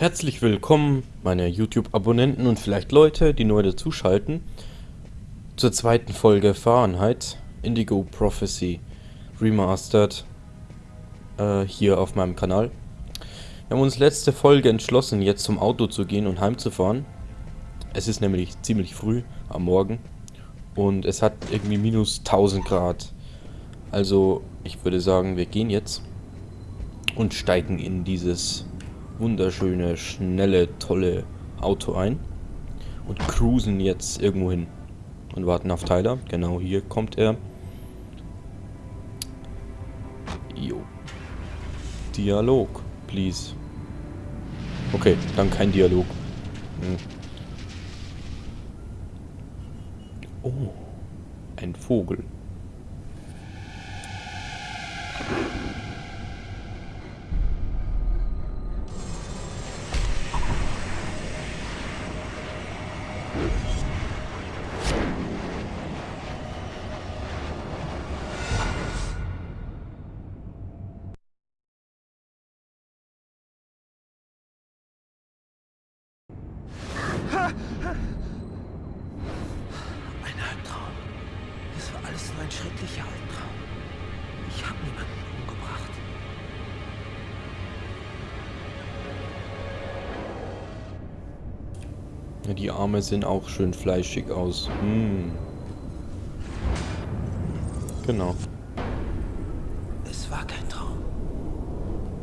Herzlich willkommen, meine YouTube-Abonnenten und vielleicht Leute, die neu dazuschalten, zur zweiten Folge Fahrenheit Indigo Prophecy Remastered äh, hier auf meinem Kanal. Wir haben uns letzte Folge entschlossen, jetzt zum Auto zu gehen und heimzufahren. Es ist nämlich ziemlich früh am Morgen und es hat irgendwie minus 1000 Grad. Also ich würde sagen, wir gehen jetzt und steigen in dieses wunderschöne, schnelle, tolle Auto ein und cruisen jetzt irgendwo hin und warten auf Tyler. Genau hier kommt er. Jo. Dialog, please. Okay, dann kein Dialog. Hm. Oh, ein Vogel. Ein Albtraum. Das war alles nur ein schrecklicher Albtraum. Ich habe niemanden umgebracht. Ja, die Arme sehen auch schön fleischig aus. Hm. Genau. Es war kein Traum.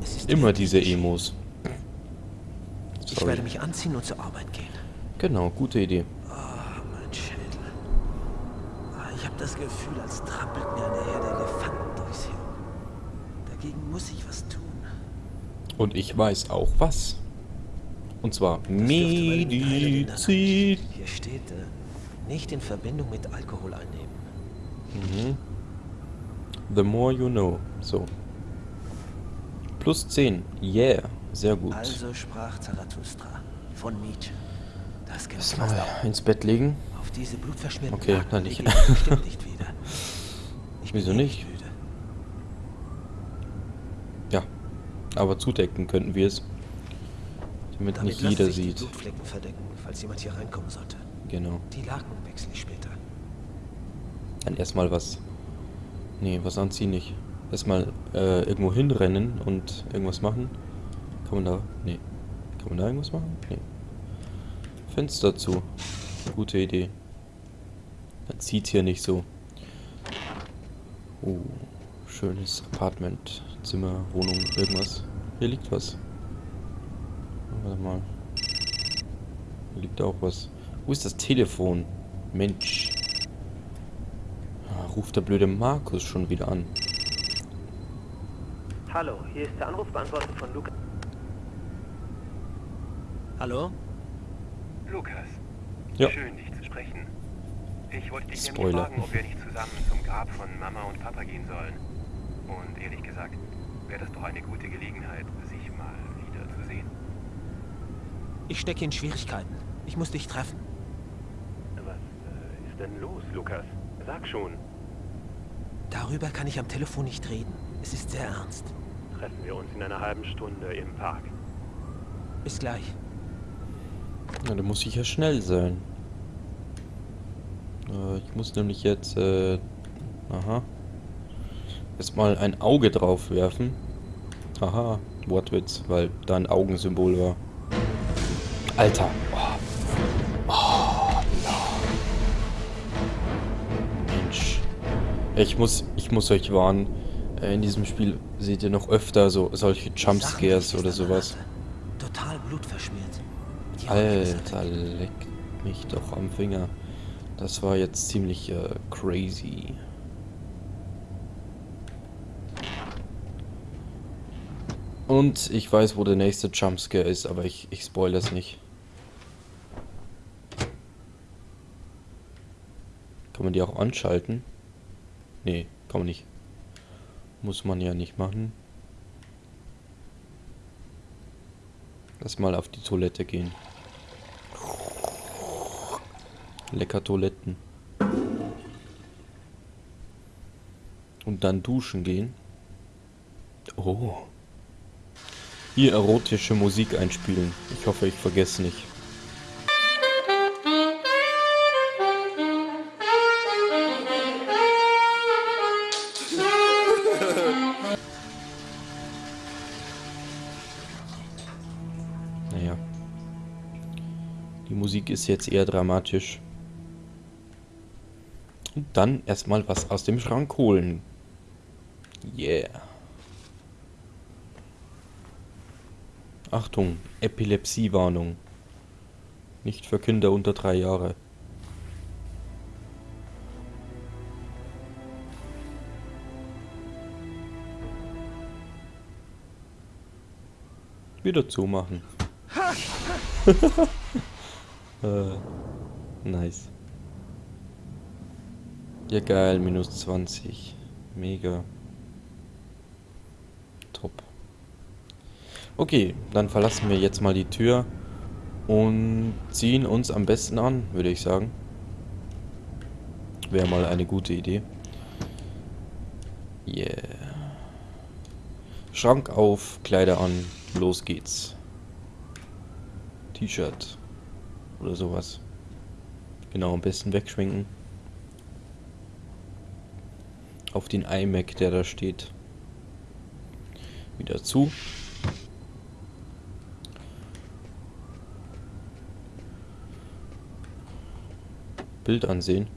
Es ist Immer diese. Emos. Ich werde mich anziehen und zur Arbeit gehen. Genau, gute Idee. Ah, mein Schädel. Ah, Ich habe das Gefühl, als trampelt mir eine Herde Elefanten durchs Hirn. Dagegen muss ich was tun. Und ich weiß auch was. Und zwar. Medizin. Hier steht, äh, nicht in Verbindung mit Alkohol einnehmen. Mhm. The more you know. So. Plus 10. Yeah. Sehr gut. Also sprach Zarathustra von Nietzsche. Das Gesetz mal ins Bett legen. auf diese blutverschmierten Okay, Laken dann nicht. nicht wieder. Ich bin Wieso nicht? müde. Ja. Aber zudecken könnten wir es. Damit Damit nicht jeder sieht. Blutflecken verdecken, falls jemand hier reinkommen sollte. Genau. Die Laken wechsle ich später. Dann erstmal was. Nee, was anziehen nicht. Erstmal äh, irgendwo hinrennen und irgendwas machen. Kann man da. Nee. Kann man da irgendwas machen? Nee. Fenster zu. Gute Idee. Dann zieht hier nicht so. Oh, schönes Apartment, Zimmer, Wohnung, irgendwas. Hier liegt was. Warte mal. Hier liegt auch was. Wo ist das Telefon? Mensch. Ah, Ruft der blöde Markus schon wieder an. Hallo, hier ist der Anrufbeantworter von Lukas. Hallo? Lukas, Ja. schön dich zu sprechen. Ich wollte dich Spoiler. fragen, ob wir nicht zusammen zum Grab von Mama und Papa gehen sollen. Und ehrlich gesagt, wäre das doch eine gute Gelegenheit, sich mal wieder zu sehen. Ich stecke in Schwierigkeiten. Ich muss dich treffen. Was äh, ist denn los, Lukas? Sag schon. Darüber kann ich am Telefon nicht reden. Es ist sehr ernst. Treffen wir uns in einer halben Stunde im Park. Bis gleich. Ja, da muss ich ja schnell sein. Äh, ich muss nämlich jetzt, äh, aha. Erstmal ein Auge drauf werfen. Aha, Wortwitz, weil da ein Augensymbol war. Alter. Oh. Oh, no. Mensch. Ich muss, ich muss euch warnen. Äh, In diesem Spiel seht ihr noch öfter so solche Jumpscares oder sowas. Alter, leck mich doch am Finger. Das war jetzt ziemlich äh, crazy. Und ich weiß, wo der nächste Jumpscare ist, aber ich, ich spoilere es nicht. Kann man die auch anschalten? Nee, kann man nicht. Muss man ja nicht machen. Lass mal auf die Toilette gehen. Lecker Toiletten. Und dann duschen gehen. Oh. hier erotische Musik einspielen. Ich hoffe, ich vergesse nicht. Naja. Die Musik ist jetzt eher dramatisch. Und dann erstmal was aus dem Schrank holen. Yeah. Achtung, Epilepsiewarnung. Nicht für Kinder unter drei Jahre. Wieder zumachen. äh, nice. Ja geil, minus 20. Mega. Top. Okay, dann verlassen wir jetzt mal die Tür und ziehen uns am besten an, würde ich sagen. Wäre mal eine gute Idee. Yeah. Schrank auf, Kleider an, los geht's. T-Shirt oder sowas. Genau, am besten wegschwenken. Auf den iMac, der da steht. Wieder zu. Bild ansehen.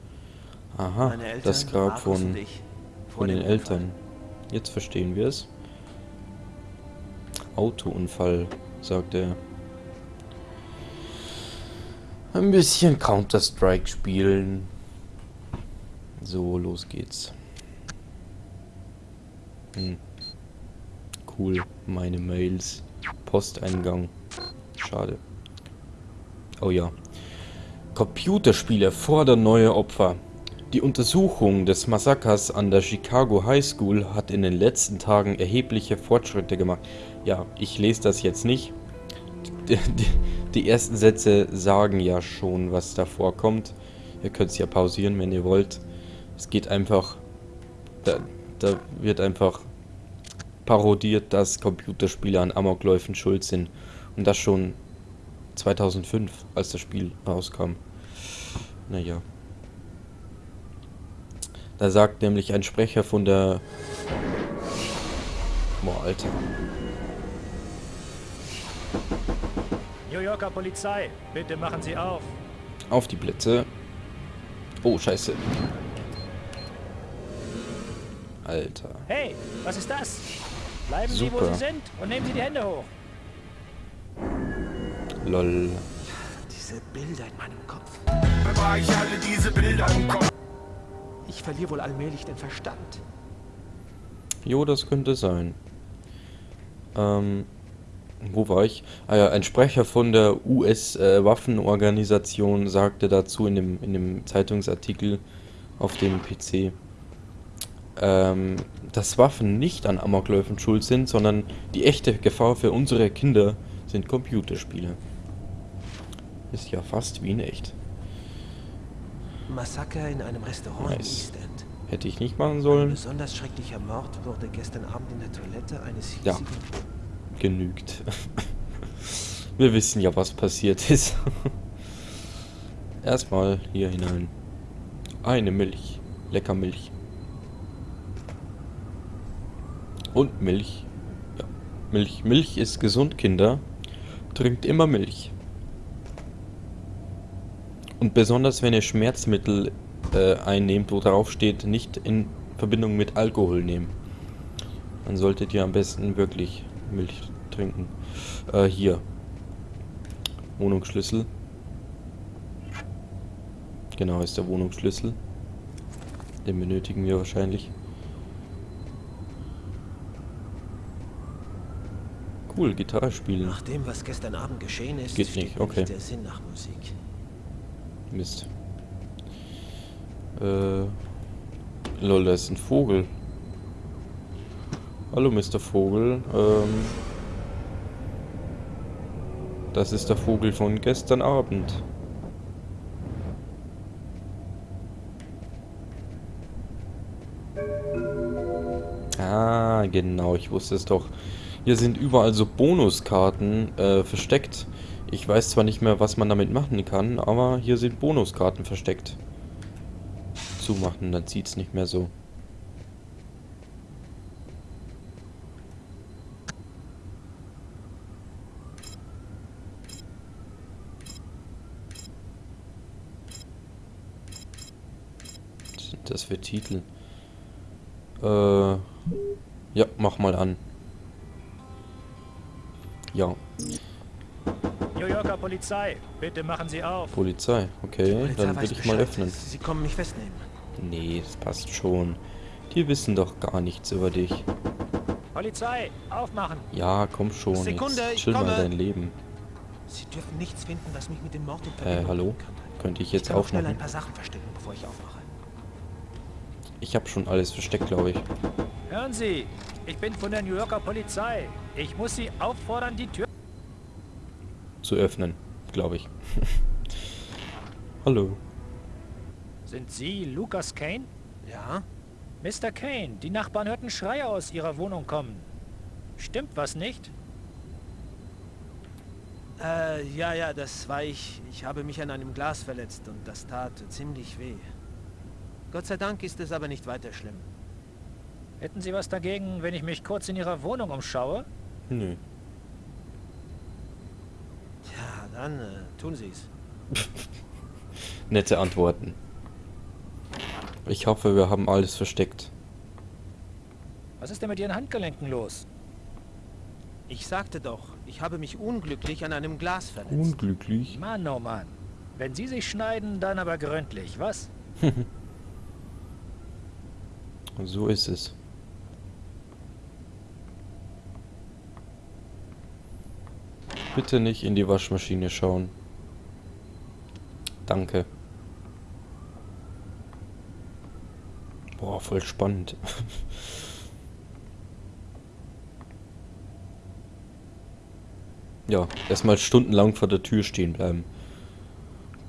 Aha, das Grab von, von den Eltern. Jetzt verstehen wir es. Autounfall, sagt er. Ein bisschen Counter-Strike spielen. So, los geht's. Hm. Cool, meine Mails. Posteingang. Schade. Oh ja. Computerspiele fordern neue Opfer. Die Untersuchung des Massakers an der Chicago High School hat in den letzten Tagen erhebliche Fortschritte gemacht. Ja, ich lese das jetzt nicht. Die, die, die ersten Sätze sagen ja schon, was da vorkommt. Ihr könnt es ja pausieren, wenn ihr wollt. Es geht einfach... da wird einfach parodiert, dass Computerspiele an Amokläufen schuld sind. Und das schon 2005, als das Spiel rauskam. Naja. Da sagt nämlich ein Sprecher von der... Boah, Alter. New Yorker Polizei, bitte machen Sie auf. Auf die Blitze. Oh, scheiße. Alter. Hey, was ist das? Bleiben Sie, wo Super. Sie sind und nehmen Sie die Hände hoch. Lol. Diese Bilder in meinem Kopf. War ich alle diese Bilder im Kopf. Ich verliere wohl allmählich den Verstand. Jo, das könnte sein. Ähm, wo war ich? Ah ja, ein Sprecher von der US-Waffenorganisation sagte dazu in dem, in dem Zeitungsartikel auf dem PC, ähm, dass Waffen nicht an Amokläufen schuld sind, sondern die echte Gefahr für unsere Kinder sind Computerspiele. Ist ja fast wie in echt. Massaker in einem Restaurant Nice. East End. Hätte ich nicht machen Ein sollen. besonders schrecklicher Mord wurde gestern Abend in der Toilette eines Ja. Genügt. Wir wissen ja, was passiert ist. Erstmal hier hinein. Eine Milch. Lecker Milch. Und Milch. Ja. Milch. Milch ist gesund, Kinder. Trinkt immer Milch. Und besonders wenn ihr Schmerzmittel äh, einnehmt, wo drauf steht, nicht in Verbindung mit Alkohol nehmen. Dann solltet ihr am besten wirklich Milch trinken. Äh, hier. Wohnungsschlüssel. Genau, ist der Wohnungsschlüssel. Den benötigen wir wahrscheinlich. Cool, Gitarre spielen. Nach dem, was gestern Abend geschehen ist, Geht nicht, okay. der Sinn nach Musik. Mist. Äh. Lol, da ist ein Vogel. Hallo, Mr. Vogel. Ähm. Das ist der Vogel von gestern Abend. Ah, genau, ich wusste es doch. Hier sind überall so Bonuskarten äh, versteckt. Ich weiß zwar nicht mehr, was man damit machen kann, aber hier sind Bonuskarten versteckt. Zumachen, dann sieht es nicht mehr so. Was sind das für Titel? Äh, ja, mach mal an. Ja, New Yorker Polizei, bitte machen Sie auf. Polizei. Okay, Polizei dann will ich mal öffnen. Sie kommen mich festnehmen. Nee, das passt schon. Die wissen doch gar nichts über dich. Polizei, aufmachen. Ja, komm schon. Sekunde, jetzt ich chill mal dein Leben. Sie dürfen nichts finden, was mich mit dem Mord in Äh, hallo? könnte. Ich Ich jetzt kann auch schnell ein aufmachen? paar Sachen verstecken, bevor ich aufmache. Ich habe schon alles versteckt, glaube ich. Hören Sie, ich bin von der New Yorker Polizei. Ich muss Sie auffordern, die Tür... Zu öffnen, glaube ich. Hallo. Sind Sie Lucas Kane? Ja? Mr. Kane, die Nachbarn hörten Schreie aus Ihrer Wohnung kommen. Stimmt was nicht? Äh, ja, ja, das war ich. Ich habe mich an einem Glas verletzt und das tat ziemlich weh. Gott sei Dank ist es aber nicht weiter schlimm. Hätten Sie was dagegen, wenn ich mich kurz in Ihrer Wohnung umschaue? Nö. Ja, dann äh, tun Sie es. Nette Antworten. Ich hoffe, wir haben alles versteckt. Was ist denn mit Ihren Handgelenken los? Ich sagte doch, ich habe mich unglücklich an einem Glas verletzt. Unglücklich. Mann, oh Mann. Wenn Sie sich schneiden, dann aber gründlich, was? So ist es. Bitte nicht in die Waschmaschine schauen. Danke. Boah, voll spannend. ja, erstmal stundenlang vor der Tür stehen bleiben.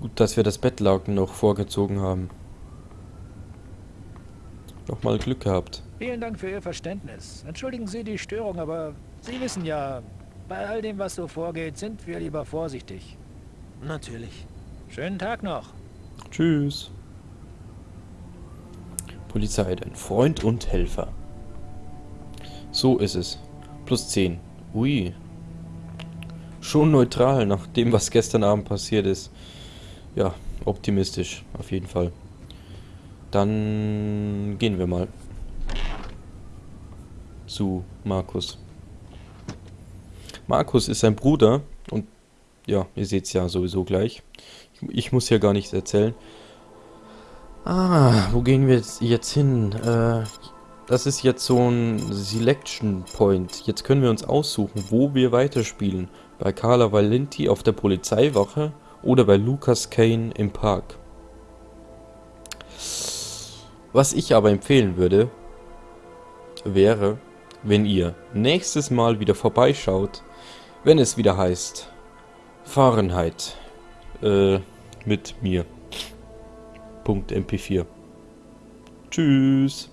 Gut, dass wir das Bettlaken noch vorgezogen haben. Noch mal Glück gehabt. Vielen Dank für Ihr Verständnis. Entschuldigen Sie die Störung, aber Sie wissen ja, bei all dem, was so vorgeht, sind wir lieber vorsichtig. Natürlich. Schönen Tag noch. Tschüss. Polizei, dein Freund und Helfer. So ist es. Plus 10. Ui. Schon neutral nach dem, was gestern Abend passiert ist. Ja, optimistisch, auf jeden Fall. Dann gehen wir mal. Zu Markus. Markus ist sein Bruder und ja, ihr seht es ja sowieso gleich. Ich, ich muss ja gar nichts erzählen. Ah, wo gehen wir jetzt, jetzt hin? Äh, das ist jetzt so ein Selection Point. Jetzt können wir uns aussuchen, wo wir weiterspielen. Bei Carla Valenti auf der Polizeiwache oder bei Lucas Kane im Park. Was ich aber empfehlen würde, wäre, wenn ihr nächstes Mal wieder vorbeischaut, wenn es wieder heißt Fahrenheit äh, mit mir. Punkt MP4. Tschüss.